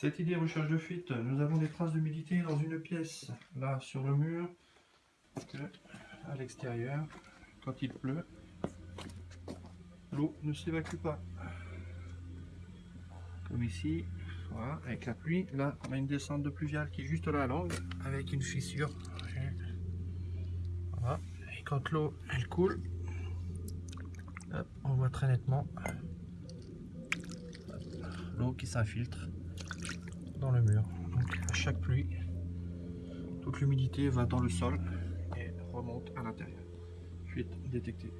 Cette idée recherche de fuite, nous avons des traces d'humidité dans une pièce, là sur le mur, à l'extérieur, quand il pleut, l'eau ne s'évacue pas. Comme ici, avec la pluie, là on a une descente de pluviale qui est juste là à l'angle, avec une fissure. Voilà. Et quand l'eau elle coule, on voit très nettement l'eau qui s'infiltre dans le mur. Donc à chaque pluie, toute l'humidité va dans le sol et remonte à l'intérieur. Détectée.